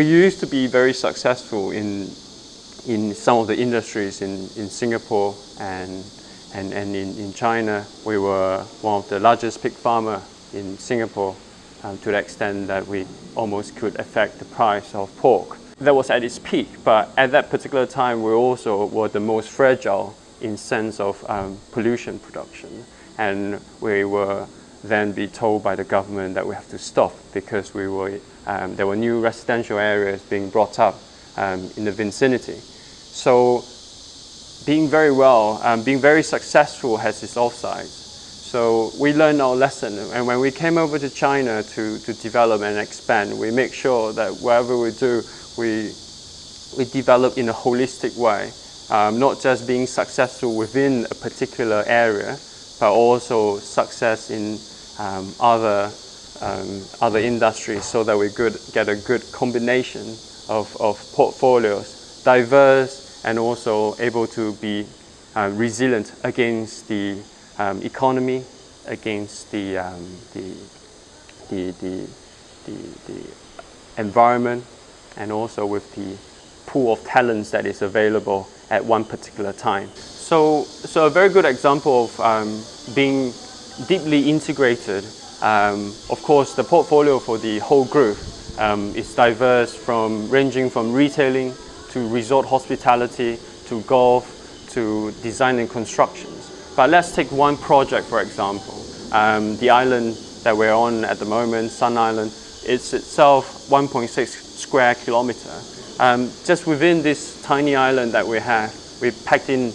we used to be very successful in, in some of the industries in, in Singapore and, and, and in, in China. We were one of the largest pig farmer in Singapore um, to the extent that we almost could affect the price of pork. That was at its peak, but at that particular time we also were the most fragile in sense of um, pollution production. And we were then be told by the government that we have to stop because we were, um, there were new residential areas being brought up um, in the vicinity. So being very well, um, being very successful has its offsides. So we learned our lesson and when we came over to China to, to develop and expand, we make sure that whatever we do, we, we develop in a holistic way, um, not just being successful within a particular area, but also success in um, other, um, other industries so that we could get a good combination of, of portfolios, diverse and also able to be uh, resilient against the um, economy, against the, um, the, the, the, the, the environment, and also with the pool of talents that is available at one particular time. So, so a very good example of um, being deeply integrated. Um, of course, the portfolio for the whole group um, is diverse from ranging from retailing to resort hospitality to golf to design and constructions. But let's take one project, for example. Um, the island that we're on at the moment, Sun Island, it's itself 1.6 square kilometer. Um, just within this tiny island that we have, we packed in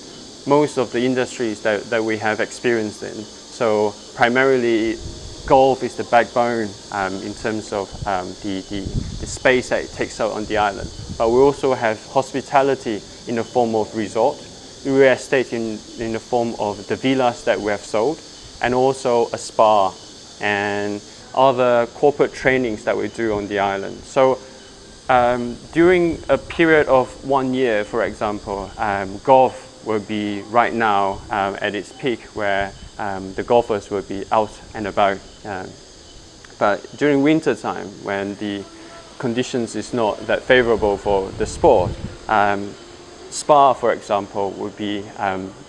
most of the industries that, that we have experienced in. So primarily golf is the backbone um, in terms of um, the, the, the, space that it takes out on the island. But we also have hospitality in the form of resort, real estate in, in the form of the villas that we have sold, and also a spa and other corporate trainings that we do on the island. So um, during a period of one year, for example, um, golf will be right now um, at its peak where um, the golfers will be out and about. Um, but during winter time, when the conditions is not that favorable for the sport, um, spa, for example, would be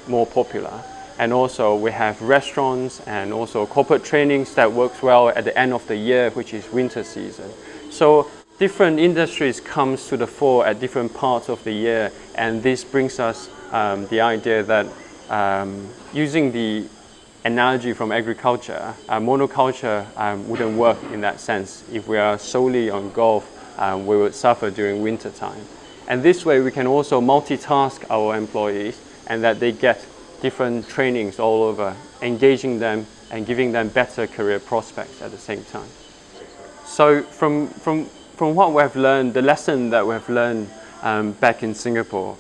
more popular. And also we have restaurants and also corporate trainings that works well at the end of the year, which is winter season. So different industries comes to the fore at different parts of the year. And this brings us um, the idea that um, using the analogy from agriculture, uh, monoculture um, wouldn't work in that sense. If we are solely on golf, um, we would suffer during winter time. And this way we can also multitask our employees and that they get different trainings all over, engaging them and giving them better career prospects at the same time. So from, from, from what we have learned, the lesson that we have learned um, back in Singapore,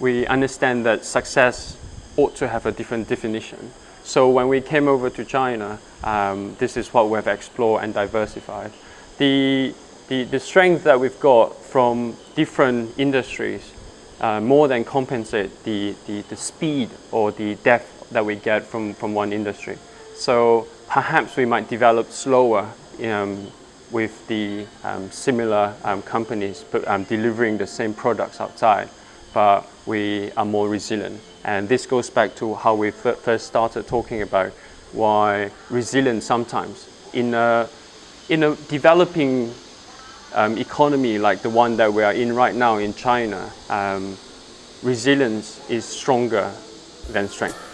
we understand that success ought to have a different definition. So when we came over to China, um, this is what we have explored and diversified. The, the, the strength that we've got from different industries uh, more than compensate the, the, the speed or the depth that we get from, from one industry. So perhaps we might develop slower um, with the um, similar um, companies but, um, delivering the same products outside, but we are more resilient. And this goes back to how we first started talking about why resilience sometimes in a, in a developing um, economy like the one that we are in right now in China, um, resilience is stronger than strength.